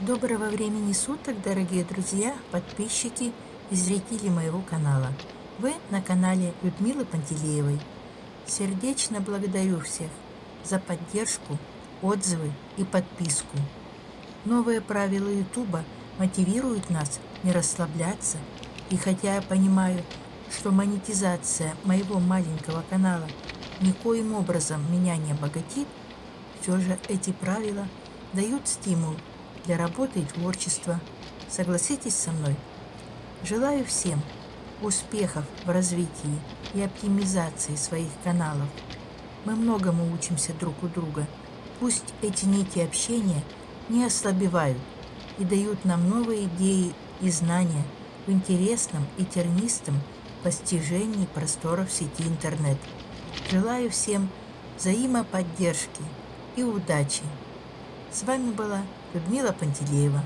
Доброго времени суток, дорогие друзья, подписчики и зрители моего канала. Вы на канале Людмилы Пантелеевой. Сердечно благодарю всех за поддержку, отзывы и подписку. Новые правила Ютуба мотивируют нас не расслабляться. И хотя я понимаю, что монетизация моего маленького канала никоим образом меня не обогатит, все же эти правила дают стимул для работы и творчества. Согласитесь со мной? Желаю всем успехов в развитии и оптимизации своих каналов. Мы многому учимся друг у друга. Пусть эти нити общения не ослабевают и дают нам новые идеи и знания в интересном и тернистом постижении просторов сети интернет. Желаю всем взаимоподдержки и удачи. С вами была Людмила Пантелеева.